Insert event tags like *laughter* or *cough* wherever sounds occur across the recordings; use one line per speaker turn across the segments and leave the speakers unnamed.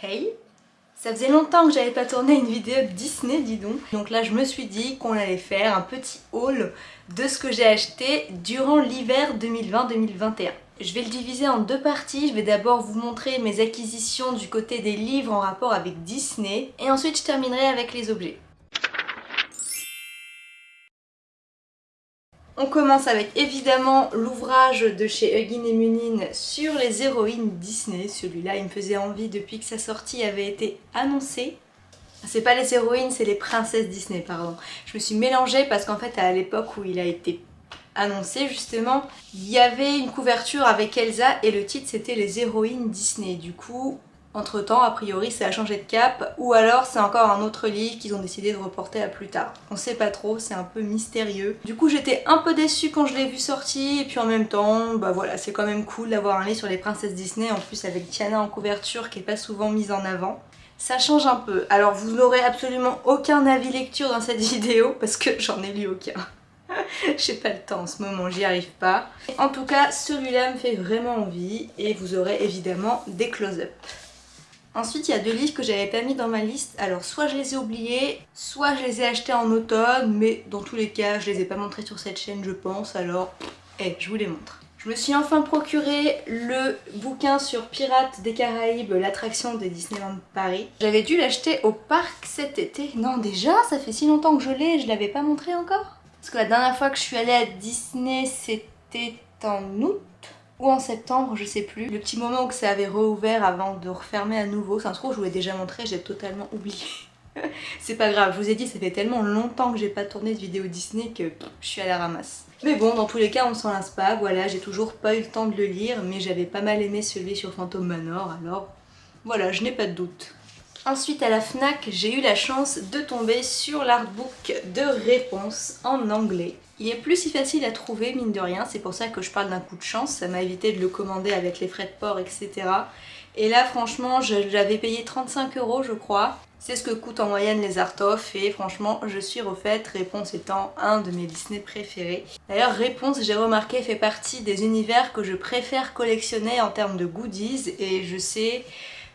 Hey Ça faisait longtemps que j'avais pas tourné une vidéo Disney, dis donc. Donc là, je me suis dit qu'on allait faire un petit haul de ce que j'ai acheté durant l'hiver 2020-2021. Je vais le diviser en deux parties. Je vais d'abord vous montrer mes acquisitions du côté des livres en rapport avec Disney. Et ensuite, je terminerai avec les objets. On commence avec évidemment l'ouvrage de chez Hugin et Munin sur les héroïnes Disney. Celui-là, il me faisait envie depuis que sa sortie avait été annoncée. C'est pas les héroïnes, c'est les princesses Disney, pardon. Je me suis mélangée parce qu'en fait, à l'époque où il a été annoncé justement, il y avait une couverture avec Elsa et le titre c'était les héroïnes Disney. Du coup, entre temps, a priori, ça a changé de cap, ou alors c'est encore un autre livre qu'ils ont décidé de reporter à plus tard. On sait pas trop, c'est un peu mystérieux. Du coup, j'étais un peu déçue quand je l'ai vu sorti, et puis en même temps, bah voilà, c'est quand même cool d'avoir un livre sur les princesses Disney, en plus avec Tiana en couverture qui est pas souvent mise en avant. Ça change un peu. Alors vous n'aurez absolument aucun avis lecture dans cette *laughs* vidéo, parce que j'en ai lu aucun. *laughs* J'ai pas le temps en ce moment, j'y arrive pas. En tout cas, celui-là me fait vraiment envie et vous aurez évidemment des close-up. Ensuite, il y a deux livres que j'avais pas mis dans ma liste. Alors, soit je les ai oubliés, soit je les ai achetés en automne, mais dans tous les cas, je les ai pas montrés sur cette chaîne, je pense, alors, eh, je vous les montre. Je me suis enfin procuré le bouquin sur Pirates des Caraïbes, l'attraction de Disneyland Paris. J'avais dû l'acheter au parc cet été. Non, déjà, ça fait si longtemps que je l'ai, je l'avais pas montré encore Parce que la dernière fois que je suis allée à Disney, c'était en août ou en septembre, je sais plus. Le petit moment où ça avait rouvert avant de refermer à nouveau, ça se trouve je vous l'ai déjà montré, j'ai totalement oublié. *laughs* c'est pas grave, je vous ai dit ça fait tellement longtemps que j'ai pas tourné de vidéo Disney que je suis à la ramasse. Mais bon, dans tous les cas on s'en lasse pas, voilà, j'ai toujours pas eu le temps de le lire, mais j'avais pas mal aimé celui sur Phantom Manor, alors voilà, je n'ai pas de doute. Ensuite à la FNAC, j'ai eu la chance de tomber sur l'artbook de réponse en anglais. Il est plus si facile à trouver, mine de rien, c'est pour ça que je parle d'un coup de chance, ça m'a évité de le commander avec les frais de port, etc. Et là, franchement, j'avais payé 35 euros, je crois. C'est ce que coûtent en moyenne les art of et franchement, je suis refaite, Réponse étant un de mes Disney préférés. D'ailleurs, Réponse, j'ai remarqué, fait partie des univers que je préfère collectionner en termes de goodies. Et je sais...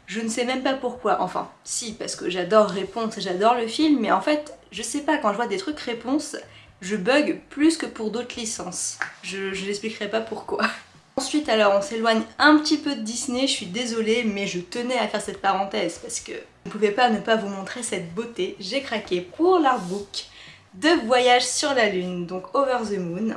Je ne sais même pas pourquoi, enfin si parce que j'adore Réponse, j'adore le film, mais en fait je sais pas, quand je vois des trucs Réponse, je bug plus que pour d'autres licences. Je, n'expliquerai pas pourquoi. *laughs* Ensuite alors on s'éloigne un petit peu de Disney, je suis désolée mais je tenais à faire cette parenthèse parce que je ne pouvais pas ne pas vous montrer cette beauté. J'ai craqué pour l'artbook de Voyage sur la Lune, donc Over the Moon.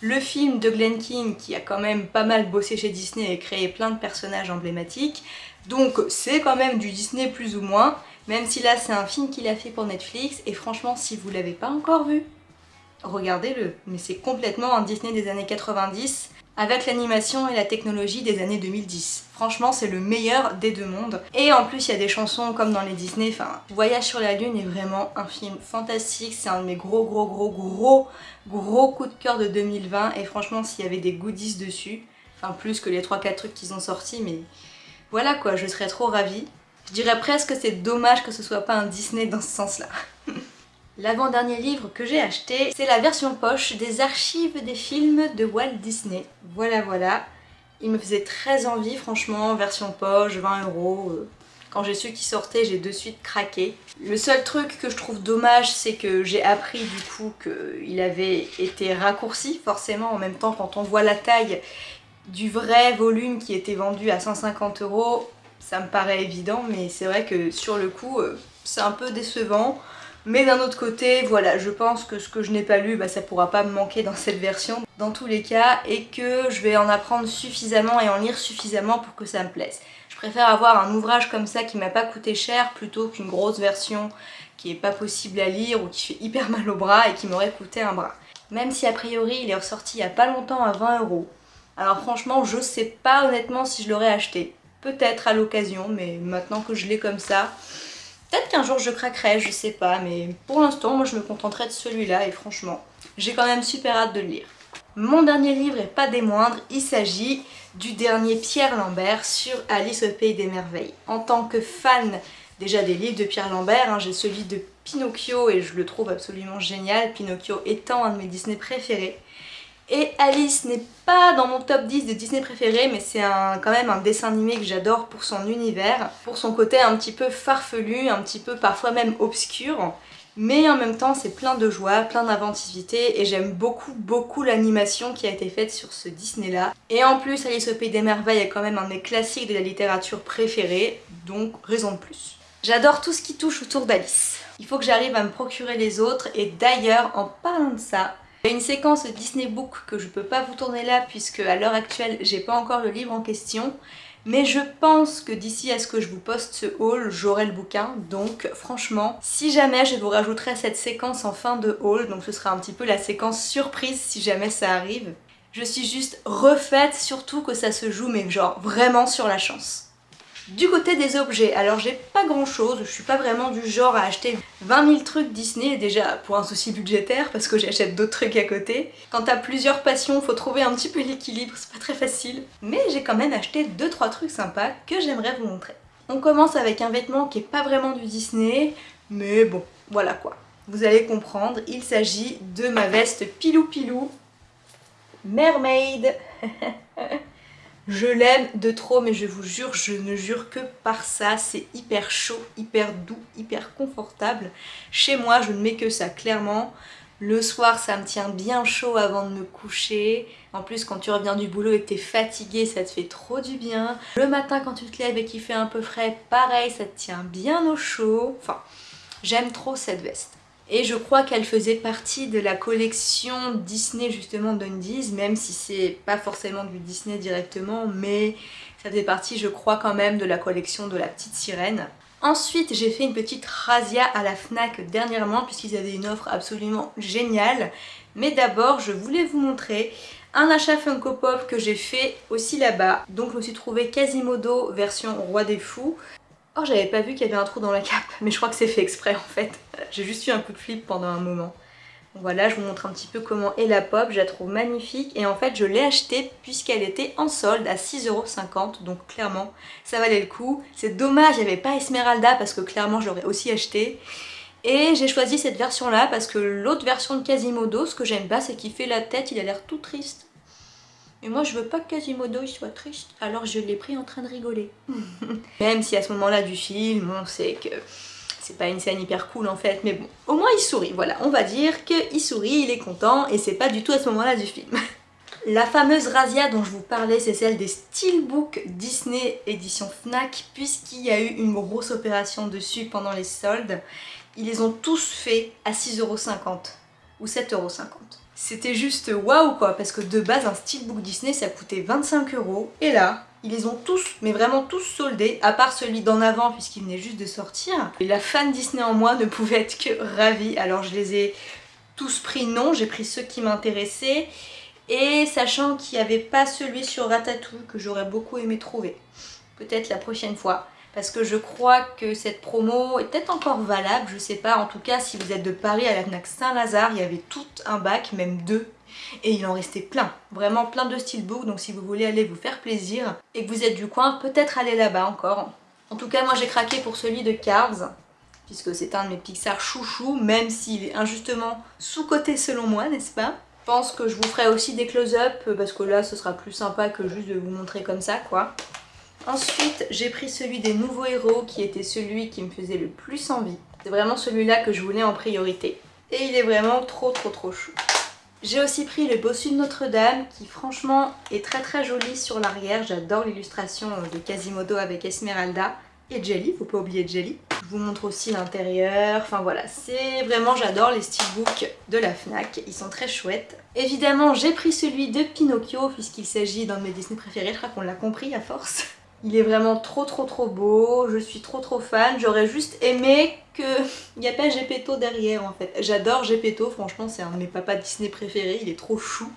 Le film de Glenn King qui a quand même pas mal bossé chez Disney et créé plein de personnages emblématiques. Donc c'est quand même du Disney plus ou moins, même si là c'est un film qu'il a fait pour Netflix et franchement si vous l'avez pas encore vu, regardez-le. Mais c'est complètement un Disney des années 90 avec l'animation et la technologie des années 2010. Franchement, c'est le meilleur des deux mondes. Et en plus, il y a des chansons comme dans les Disney. Enfin, Voyage sur la Lune est vraiment un film fantastique. C'est un de mes gros, gros, gros, gros, gros coups de cœur de 2020. Et franchement, s'il y avait des goodies dessus, enfin plus que les 3-4 trucs qu'ils ont sortis, mais voilà quoi, je serais trop ravie. Je dirais presque que c'est dommage que ce soit pas un Disney dans ce sens-là. *laughs* L'avant-dernier livre que j'ai acheté, c'est la version poche des archives des films de Walt Disney. Voilà, voilà. Il me faisait très envie, franchement, version poche, 20 euros. Euh. Quand j'ai su qu'il sortait, j'ai de suite craqué. Le seul truc que je trouve dommage, c'est que j'ai appris du coup qu'il avait été raccourci, forcément, en même temps, quand on voit la taille du vrai volume qui était vendu à 150 euros, ça me paraît évident, mais c'est vrai que sur le coup, euh, c'est un peu décevant. Mais d'un autre côté, voilà, je pense que ce que je n'ai pas lu, bah, ça pourra pas me manquer dans cette version, dans tous les cas, et que je vais en apprendre suffisamment et en lire suffisamment pour que ça me plaise. Je préfère avoir un ouvrage comme ça qui m'a pas coûté cher plutôt qu'une grosse version qui est pas possible à lire ou qui fait hyper mal au bras et qui m'aurait coûté un bras. Même si a priori il est ressorti il y a pas longtemps à 20 euros. Alors franchement, je sais pas honnêtement si je l'aurais acheté. Peut-être à l'occasion, mais maintenant que je l'ai comme ça, Peut-être qu'un jour je craquerai, je sais pas, mais pour l'instant, moi je me contenterai de celui-là et franchement, j'ai quand même super hâte de le lire. Mon dernier livre est pas des moindres, il s'agit du dernier Pierre Lambert sur Alice au Pays des Merveilles. En tant que fan déjà des livres de Pierre Lambert, hein, j'ai celui de Pinocchio et je le trouve absolument génial, Pinocchio étant un de mes Disney préférés. Et Alice n'est pas dans mon top 10 de Disney préférés, mais c'est quand même un dessin animé que j'adore pour son univers, pour son côté un petit peu farfelu, un petit peu parfois même obscur. Mais en même temps, c'est plein de joie, plein d'inventivité et j'aime beaucoup, beaucoup l'animation qui a été faite sur ce Disney-là. Et en plus, Alice au Pays des Merveilles est quand même un des classiques de la littérature préférée, donc raison de plus. J'adore tout ce qui touche autour d'Alice. Il faut que j'arrive à me procurer les autres et d'ailleurs, en parlant de ça, il y a une séquence Disney Book que je peux pas vous tourner là puisque à l'heure actuelle j'ai pas encore le livre en question mais je pense que d'ici à ce que je vous poste ce haul, j'aurai le bouquin. Donc franchement, si jamais je vous rajouterai cette séquence en fin de haul, donc ce sera un petit peu la séquence surprise si jamais ça arrive. Je suis juste refaite, surtout que ça se joue mais genre vraiment sur la chance. Du côté des objets, alors j'ai pas grand chose, je suis pas vraiment du genre à acheter 20 000 trucs Disney, déjà pour un souci budgétaire parce que j'achète d'autres trucs à côté. Quand t'as plusieurs passions, faut trouver un petit peu l'équilibre, c'est pas très facile. Mais j'ai quand même acheté 2-3 trucs sympas que j'aimerais vous montrer. On commence avec un vêtement qui est pas vraiment du Disney, mais bon, voilà quoi. Vous allez comprendre, il s'agit de ma veste Pilou Pilou Mermaid *laughs* Je l'aime de trop, mais je vous jure, je ne jure que par ça. C'est hyper chaud, hyper doux, hyper confortable. Chez moi, je ne mets que ça, clairement. Le soir, ça me tient bien chaud avant de me coucher. En plus, quand tu reviens du boulot et que t'es fatigué, ça te fait trop du bien. Le matin, quand tu te lèves et qu'il fait un peu frais, pareil, ça te tient bien au chaud. Enfin, j'aime trop cette veste. Et je crois qu'elle faisait partie de la collection Disney justement d'Undies, même si c'est pas forcément du Disney directement, mais ça faisait partie je crois quand même de la collection de la petite sirène. Ensuite j'ai fait une petite razzia à la FNAC dernièrement puisqu'ils avaient une offre absolument géniale. Mais d'abord je voulais vous montrer un achat Funko Pop que j'ai fait aussi là-bas. Donc je me suis trouvé Quasimodo version Roi des Fous. Oh, j'avais pas vu qu'il y avait un trou dans la cape, *laughs* mais je crois que c'est fait exprès en fait. *laughs* J'ai juste eu un coup de flip pendant un moment. voilà, je vous montre un petit peu comment est la pop, je la trouve magnifique et en fait je l'ai achetée puisqu'elle était en solde à 6,50€ donc clairement ça valait le coup. C'est dommage, il n'y avait pas Esmeralda parce que clairement je l'aurais aussi acheté. Et j'ai choisi cette version là parce que l'autre version de Quasimodo, ce que j'aime pas c'est qu'il fait la tête, il a l'air tout triste. Et moi je veux pas que Quasimodo il soit triste, alors je l'ai pris en train de rigoler. *laughs* Même si à ce moment-là du film, on sait que c'est pas une scène hyper cool en fait, mais bon, au moins il sourit, voilà, on va dire qu'il sourit, il est content, et c'est pas du tout à ce moment-là du film. *laughs* La fameuse razzia dont je vous parlais, c'est celle des Steelbook Disney édition FNAC, puisqu'il y a eu une grosse opération dessus pendant les soldes. Ils les ont tous fait à 6,50€ ou 7,50€. C'était juste waouh quoi, parce que de base un steelbook Disney ça coûtait 25 euros. Et là, ils les ont tous, mais vraiment tous soldés, à part celui d'en avant puisqu'il venait juste de sortir. Et la fan Disney en moi ne pouvait être que ravie. Alors je les ai tous pris non, j'ai pris ceux qui m'intéressaient. Et sachant qu'il n'y avait pas celui sur Ratatouille que j'aurais beaucoup aimé trouver. Peut-être la prochaine fois parce que je crois que cette promo est peut-être encore valable, je sais pas. En tout cas, si vous êtes de Paris à la FNAC Saint-Lazare, il y avait tout un bac, même deux, et il en restait plein. Vraiment plein de steelbooks, donc si vous voulez aller vous faire plaisir et que vous êtes du coin, peut-être aller là-bas encore. En tout cas, moi j'ai craqué pour celui de Cars, puisque c'est un de mes Pixar chouchous, même s'il est injustement sous-coté selon moi, n'est-ce pas? Je pense que je vous ferai aussi des close-up parce que là ce sera plus sympa que juste de vous montrer comme ça quoi. Ensuite, j'ai pris celui des nouveaux héros qui était celui qui me faisait le plus envie. C'est vraiment celui-là que je voulais en priorité. Et il est vraiment trop trop trop chou. J'ai aussi pris le bossu de Notre-Dame qui franchement est très très joli sur l'arrière. J'adore l'illustration de Quasimodo avec Esmeralda et Jelly, faut pas oublier Jelly. Je vous montre aussi l'intérieur, enfin voilà, c'est vraiment, j'adore les steelbooks de la FNAC, ils sont très chouettes. Évidemment, j'ai pris celui de Pinocchio puisqu'il s'agit d'un de mes Disney préférés, je crois qu'on l'a compris à force. *laughs* Il est vraiment trop trop trop beau, je suis trop trop fan. J'aurais juste aimé qu'il n'y a pas Gepetto derrière en fait. J'adore Gepetto, franchement c'est un de mes papas Disney préférés, il est trop chou.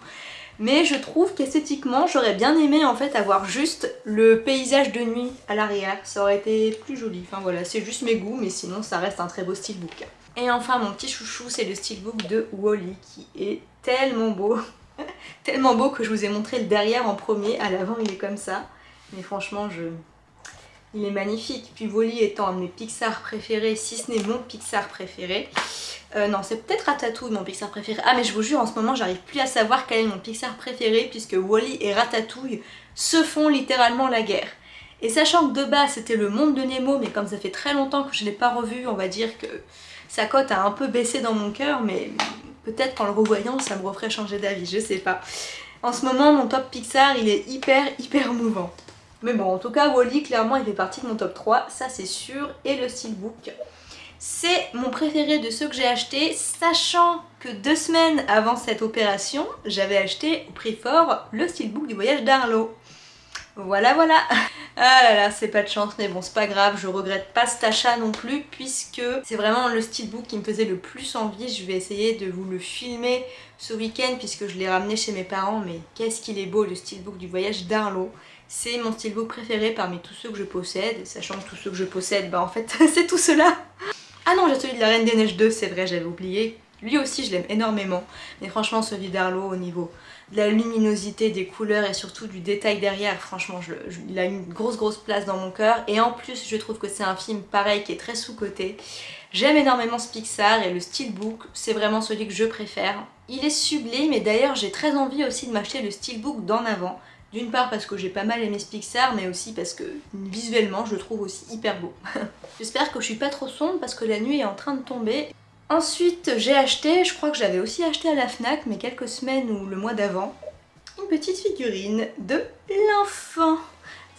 Mais je trouve qu'esthétiquement j'aurais bien aimé en fait avoir juste le paysage de nuit à l'arrière. Ça aurait été plus joli. Enfin voilà, c'est juste mes goûts mais sinon ça reste un très beau steelbook. Et enfin mon petit chouchou c'est le steelbook de Wally qui est tellement beau. *laughs* tellement beau que je vous ai montré le derrière en premier, à l'avant il est comme ça. Mais franchement, je, il est magnifique. Puis Wally étant un de mes Pixar préférés, si ce n'est mon Pixar préféré. Euh, non, c'est peut-être Ratatouille mon Pixar préféré. Ah mais je vous jure, en ce moment, j'arrive plus à savoir quel est mon Pixar préféré puisque Wally et Ratatouille se font littéralement la guerre. Et sachant que de base c'était le monde de Nemo, mais comme ça fait très longtemps que je ne l'ai pas revu, on va dire que sa cote a un peu baissé dans mon cœur, mais peut-être qu'en le revoyant ça me referait changer d'avis, je sais pas. En ce moment mon top Pixar il est hyper hyper mouvant. Mais bon en tout cas Wally clairement il fait partie de mon top 3, ça c'est sûr, et le steelbook. C'est mon préféré de ceux que j'ai acheté, sachant que deux semaines avant cette opération, j'avais acheté au prix fort le steelbook du voyage d'Arlo. Voilà voilà *laughs* Ah là là, c'est pas de chance, mais bon c'est pas grave, je regrette pas cet achat non plus puisque c'est vraiment le steelbook qui me faisait le plus envie. Je vais essayer de vous le filmer ce week-end puisque je l'ai ramené chez mes parents, mais qu'est-ce qu'il est beau le steelbook du voyage d'Arlo. C'est mon steelbook préféré parmi tous ceux que je possède, sachant que tous ceux que je possède, bah en fait *laughs* c'est tout cela Ah non, j'ai celui de la Reine des Neiges 2, c'est vrai, j'avais oublié. Lui aussi je l'aime énormément, mais franchement celui d'Arlo au niveau de la luminosité, des couleurs et surtout du détail derrière, franchement il a une grosse grosse place dans mon cœur et en plus je trouve que c'est un film pareil qui est très sous-coté. J'aime énormément ce Pixar et le Steelbook, c'est vraiment celui que je préfère. Il est sublime et d'ailleurs j'ai très envie aussi de m'acheter le Steelbook d'en avant. D'une part parce que j'ai pas mal aimé ce Pixar, mais aussi parce que visuellement je le trouve aussi hyper beau. *laughs* J'espère que je suis pas trop sombre parce que la nuit est en train de tomber Ensuite, j'ai acheté, je crois que j'avais aussi acheté à la FNAC, mais quelques semaines ou le mois d'avant, une petite figurine de l'enfant.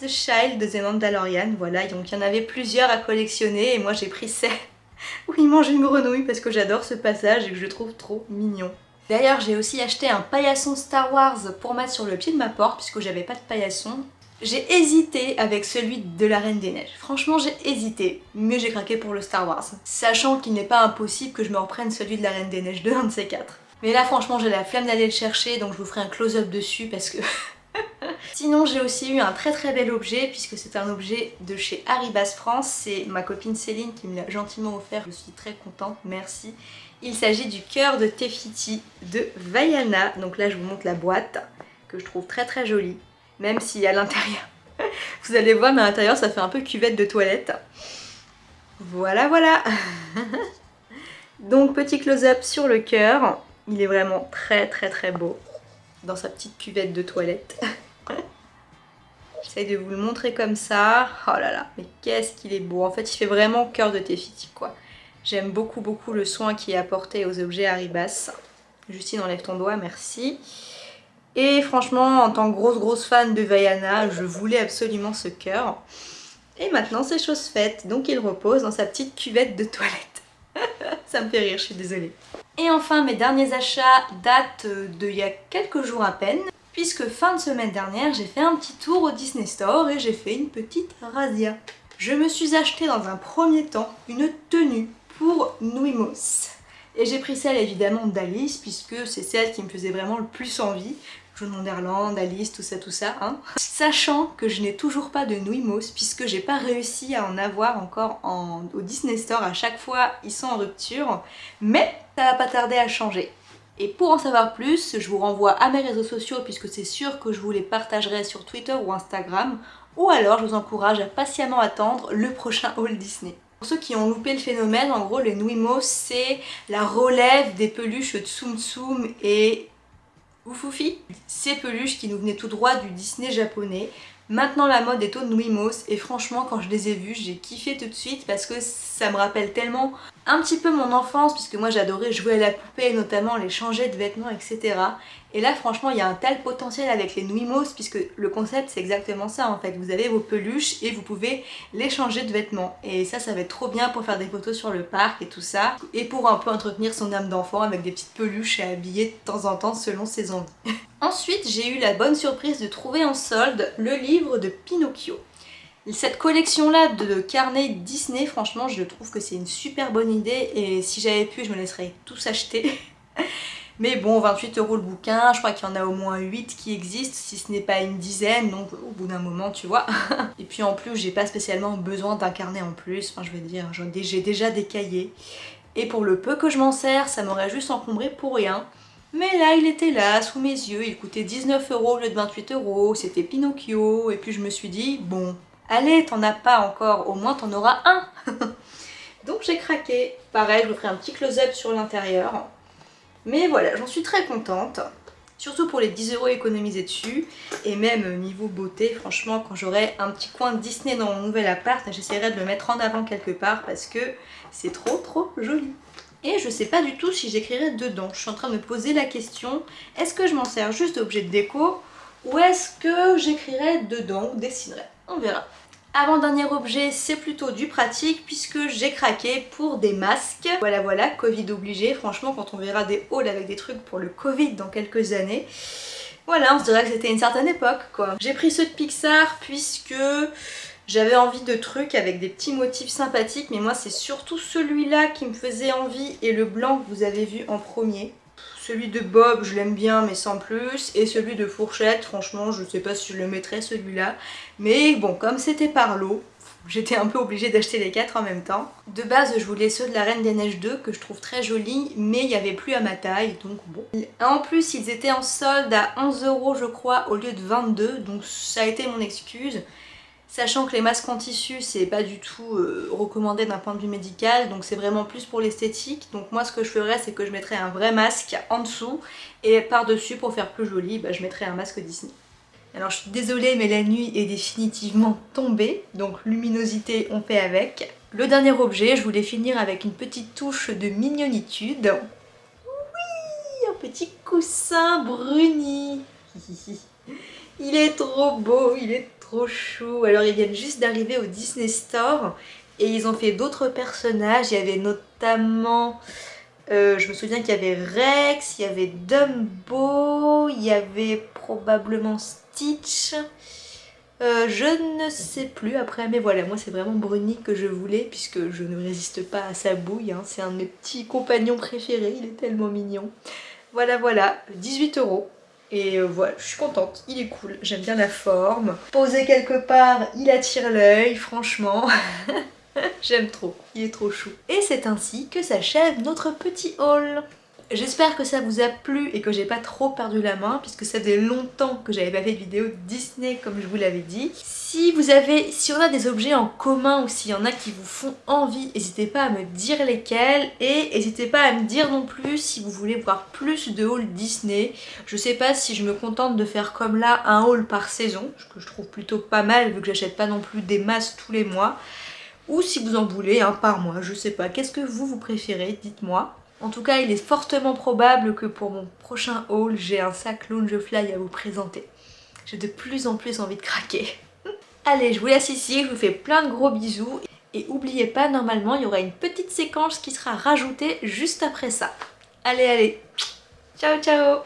The Child de The Mandalorian, voilà, donc il y en avait plusieurs à collectionner et moi j'ai pris celle *laughs* où il mange une grenouille parce que j'adore ce passage et que je trouve trop mignon. D'ailleurs j'ai aussi acheté un paillasson Star Wars pour mettre sur le pied de ma porte puisque j'avais pas de paillasson j'ai hésité avec celui de la Reine des Neiges. Franchement, j'ai hésité, mais j'ai craqué pour le Star Wars. Sachant qu'il n'est pas impossible que je me reprenne celui de la Reine des Neiges de un de ces quatre. Mais là, franchement, j'ai la flemme d'aller le chercher, donc je vous ferai un close-up dessus parce que... *laughs* Sinon, j'ai aussi eu un très très bel objet, puisque c'est un objet de chez Haribas France. C'est ma copine Céline qui me l'a gentiment offert, je suis très contente, merci. Il s'agit du cœur de Tefiti de Vaiana. Donc là, je vous montre la boîte, que je trouve très très jolie même si à l'intérieur, *laughs* vous allez voir, mais à l'intérieur ça fait un peu cuvette de toilette. Voilà, voilà *laughs* Donc petit close-up sur le cœur, il est vraiment très très très beau dans sa petite cuvette de toilette. *laughs* J'essaye de vous le montrer comme ça. Oh là là, mais qu'est-ce qu'il est beau. En fait, il fait vraiment cœur de Tefiti, quoi. J'aime beaucoup beaucoup le soin qui est apporté aux objets Haribas. Justine, enlève ton doigt, merci. Et franchement, en tant que grosse grosse fan de Vaiana, je voulais absolument ce cœur. Et maintenant c'est chose faite, donc il repose dans sa petite cuvette de toilette. *laughs* Ça me fait rire, je suis désolée. Et enfin, mes derniers achats datent d'il y a quelques jours à peine, puisque fin de semaine dernière, j'ai fait un petit tour au Disney Store et j'ai fait une petite razzia. Je me suis acheté dans un premier temps une tenue pour Nuimos. Et j'ai pris celle évidemment d'Alice puisque c'est celle qui me faisait vraiment le plus envie. John Wonderland, Alice, tout ça, tout ça. Hein. Sachant que je n'ai toujours pas de Nuimos puisque j'ai pas réussi à en avoir encore en, au Disney Store. À chaque fois, ils sont en rupture. Mais ça va pas tarder à changer. Et pour en savoir plus, je vous renvoie à mes réseaux sociaux puisque c'est sûr que je vous les partagerai sur Twitter ou Instagram. Ou alors, je vous encourage à patiemment attendre le prochain haul Disney. Pour ceux qui ont loupé le phénomène, en gros, les Nuimos, c'est la relève des peluches Tsum Tsum et Oufoufi. Ces peluches qui nous venaient tout droit du Disney japonais. Maintenant la mode est au Nuimos et franchement quand je les ai vus j'ai kiffé tout de suite parce que ça me rappelle tellement un petit peu mon enfance puisque moi j'adorais jouer à la poupée notamment les changer de vêtements etc. Et là franchement il y a un tel potentiel avec les Nuimos puisque le concept c'est exactement ça en fait. Vous avez vos peluches et vous pouvez les changer de vêtements. Et ça ça va être trop bien pour faire des photos sur le parc et tout ça. Et pour un peu entretenir son âme d'enfant avec des petites peluches à habiller de temps en temps selon ses envies. *laughs* Ensuite j'ai eu la bonne surprise de trouver en solde le livre de Pinocchio. Cette collection là de carnets Disney, franchement je trouve que c'est une super bonne idée et si j'avais pu je me laisserais tous acheter. *laughs* Mais bon, 28 euros le bouquin, je crois qu'il y en a au moins 8 qui existent, si ce n'est pas une dizaine, donc au bout d'un moment, tu vois. *laughs* Et puis en plus, j'ai pas spécialement besoin d'un carnet en plus, enfin je veux dire, j'ai déjà des cahiers. Et pour le peu que je m'en sers, ça m'aurait juste encombré pour rien. Mais là, il était là, sous mes yeux, il coûtait 19 euros au lieu de 28 euros, c'était Pinocchio, et puis je me suis dit, bon, Allez, t'en as pas encore, au moins t'en auras un *laughs* Donc j'ai craqué. Pareil, je vous ferai un petit close-up sur l'intérieur. Mais voilà, j'en suis très contente. Surtout pour les 10 euros économisés dessus. Et même niveau beauté, franchement, quand j'aurai un petit coin Disney dans mon nouvel appart, j'essaierai de le mettre en avant quelque part parce que c'est trop trop joli. Et je sais pas du tout si j'écrirai dedans. Je suis en train de me poser la question, est-ce que je m'en sers juste d'objet de déco ou est-ce que j'écrirai dedans ou dessinerai? On verra. Avant-dernier objet, c'est plutôt du pratique puisque j'ai craqué pour des masques. Voilà, voilà, Covid obligé. Franchement, quand on verra des hauls avec des trucs pour le Covid dans quelques années, voilà, on se dirait que c'était une certaine époque, quoi. J'ai pris ceux de Pixar puisque j'avais envie de trucs avec des petits motifs sympathiques, mais moi c'est surtout celui-là qui me faisait envie et le blanc que vous avez vu en premier. Celui de Bob, je l'aime bien, mais sans plus. Et celui de Fourchette, franchement, je sais pas si je le mettrais celui-là. Mais bon, comme c'était par lot, j'étais un peu obligée d'acheter les quatre en même temps. De base, je voulais ceux de la Reine des Neiges 2, que je trouve très jolis, mais il n'y avait plus à ma taille, donc bon. En plus, ils étaient en solde à 11 euros, je crois, au lieu de 22, donc ça a été mon excuse. Sachant que les masques en tissu c'est pas du tout euh, recommandé d'un point de vue médical donc c'est vraiment plus pour l'esthétique donc moi ce que je ferais c'est que je mettrais un vrai masque en dessous et par dessus pour faire plus joli bah, je mettrais un masque Disney. Alors je suis désolée mais la nuit est définitivement tombée donc luminosité on fait avec. Le dernier objet je voulais finir avec une petite touche de mignonitude. Oui un petit coussin bruni *laughs* il est trop beau, il est trop chou. Alors ils viennent juste d'arriver au Disney Store et ils ont fait d'autres personnages. Il y avait notamment, euh, je me souviens qu'il y avait Rex, il y avait Dumbo, il y avait probablement Stitch. Euh, je ne sais plus après, mais voilà, moi c'est vraiment Bruni que je voulais puisque je ne résiste pas à sa bouille. Hein. C'est un de mes petits compagnons préférés, il est tellement mignon. Voilà, voilà, 18 euros. Et euh, voilà, je suis contente, il est cool, j'aime bien la forme. Posé quelque part, il attire l'œil, franchement. *laughs* J'aime trop, il est trop chou. Et c'est ainsi que s'achève notre petit haul. J'espère que ça vous a plu et que j'ai pas trop perdu la main puisque ça faisait longtemps que j'avais pas fait de vidéo Disney comme je vous l'avais dit. Si vous avez, si on a des objets en commun ou s'il y en a qui vous font envie, n'hésitez pas à me dire lesquels et n'hésitez pas à me dire non plus si vous voulez voir plus de hauls Disney. Je sais pas si je me contente de faire comme là un haul par saison, ce que je trouve plutôt pas mal vu que j'achète pas non plus des masses tous les mois. Ou si vous en voulez un par mois, je sais pas. Qu'est-ce que vous, vous préférez? Dites-moi. En tout cas, il est fortement probable que pour mon prochain haul, j'ai un sac Loungefly à vous présenter. J'ai de plus en plus envie de craquer. *laughs* Allez, je vous laisse ici, je vous fais plein de gros bisous. Et n'oubliez pas, normalement, il y aura une petite séquence qui sera rajoutée juste après ça. Allez, allez Ciao, ciao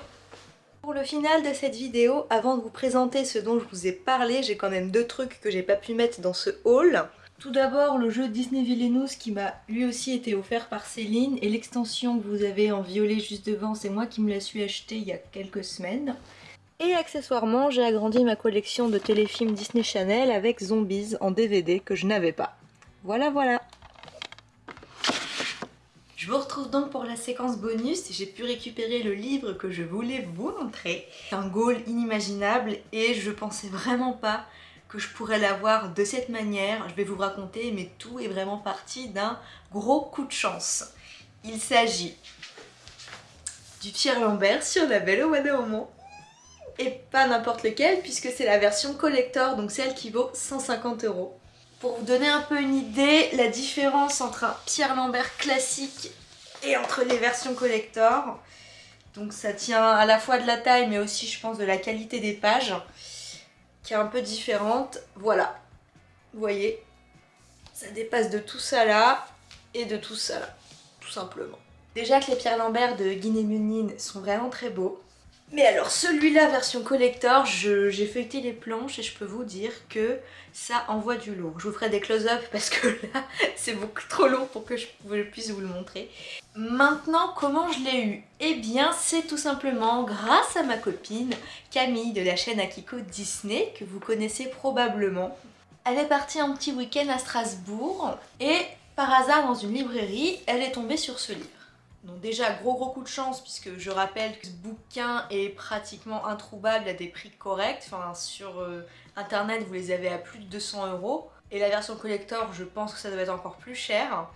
pour le final de cette vidéo, avant de vous présenter ce dont je vous ai parlé, j'ai quand même deux trucs que j'ai pas pu mettre dans ce haul. Tout d'abord le jeu Disney Villainous qui m'a lui aussi été offert par Céline et l'extension que vous avez en violet juste devant c'est moi qui me la suis achetée il y a quelques semaines. Et accessoirement j'ai agrandi ma collection de téléfilms Disney Channel avec Zombies en DVD que je n'avais pas. Voilà voilà je vous retrouve donc pour la séquence bonus, j'ai pu récupérer le livre que je voulais vous montrer. Un goal inimaginable et je pensais vraiment pas que je pourrais l'avoir de cette manière. Je vais vous raconter, mais tout est vraiment parti d'un gros coup de chance. Il s'agit du Pierre Lambert sur La Belle au dormant. Et pas n'importe lequel, puisque c'est la version collector, donc celle qui vaut 150 euros. Pour vous donner un peu une idée, la différence entre un Pierre Lambert classique et entre les versions collector, donc ça tient à la fois de la taille, mais aussi je pense de la qualité des pages qui est un peu différente. Voilà, vous voyez, ça dépasse de tout ça là et de tout ça là, tout simplement. Déjà que les Pierre Lambert de Guinée sont vraiment très beaux. Mais alors celui-là version collector, j'ai feuilleté les planches et je peux vous dire que ça envoie du lourd. Je vous ferai des close-up *laughs* parce que là c'est beaucoup trop lourd pour que je puisse vous le montrer. Maintenant comment je l'ai eu? Eh bien c'est tout simplement grâce à ma copine Camille de la chaîne Akiko Disney que vous connaissez probablement. Elle est partie un petit week-end à Strasbourg et par hasard dans une librairie elle est tombée sur ce livre. Donc déjà gros gros coup de chance puisque je rappelle que ce bouquin est pratiquement introuvable à des prix corrects. Enfin sur euh, internet vous les avez à plus de 200 euros. Et la version collector je pense que ça doit être encore plus cher.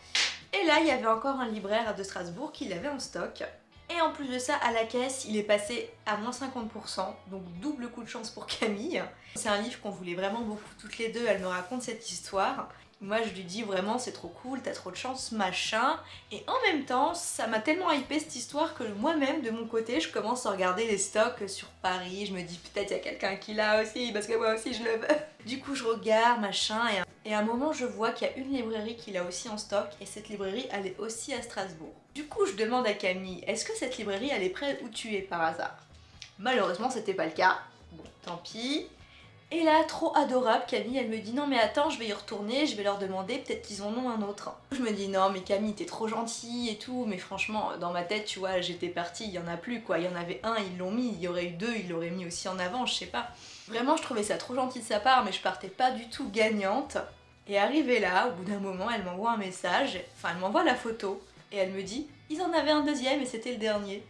Et là il y avait encore un libraire de Strasbourg qui l'avait en stock. Et en plus de ça, à la caisse, il est passé à moins 50%, donc double coup de chance pour *laughs* Camille. C'est un livre qu'on voulait vraiment beaucoup toutes les deux, elle me raconte cette histoire. Moi je lui dis vraiment c'est trop cool, t'as trop de chance, machin. Et en même temps, ça m'a tellement hypé cette histoire que moi-même de mon côté, je commence à regarder les stocks sur Paris. Je me dis peut-être il y a quelqu'un qui l'a aussi parce que moi aussi je le veux. *laughs* Du coup je regarde, machin, et à un moment je vois qu'il y a une librairie qui l'a aussi en stock et cette librairie elle est aussi à Strasbourg. Du coup je demande à Camille, est-ce que cette librairie elle est près où tu es par hasard? Malheureusement c'était pas le cas. Bon, tant pis. Et là, trop adorable, Camille, elle me dit non mais attends, je vais y retourner, je vais leur demander, peut-être qu'ils en ont un autre. Je me dis non mais Camille, t'es trop gentille et tout, mais franchement, dans ma tête, tu vois, j'étais partie, il y en a plus quoi, il y en avait un, ils l'ont mis, il y aurait eu deux, ils l'auraient mis aussi en avant, je sais pas. Vraiment, je trouvais ça trop gentil de sa part, mais je partais pas du tout gagnante. Et arrivée là, au bout d'un moment, elle m'envoie un message, enfin elle m'envoie la photo, et elle me dit ils en avaient un deuxième et c'était le dernier.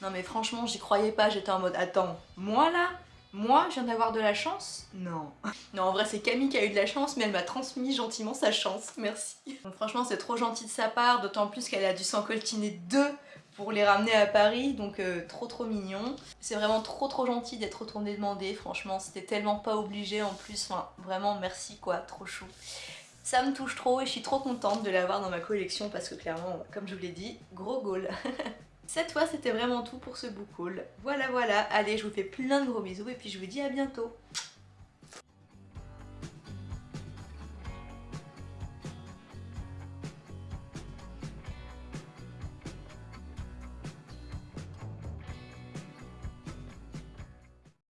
Non mais franchement, j'y croyais pas, j'étais en mode attends, moi là moi, je viens d'avoir de la chance Non. Non, en vrai, c'est Camille qui a eu de la chance, mais elle m'a transmis gentiment sa chance. Merci. Donc franchement, c'est trop gentil de sa part, d'autant plus qu'elle a dû s'en coltiner deux pour les ramener à Paris, donc euh, trop trop mignon. C'est vraiment trop trop gentil d'être retourné demander, franchement, c'était tellement pas obligé en plus, enfin, vraiment merci quoi, trop chou. Ça me touche trop et je suis trop contente de l'avoir dans ma collection parce que clairement, comme je vous l'ai dit, gros goal *laughs* Cette fois, c'était vraiment tout pour ce book haul. Voilà, voilà. Allez, je vous fais plein de gros bisous et puis je vous dis à bientôt.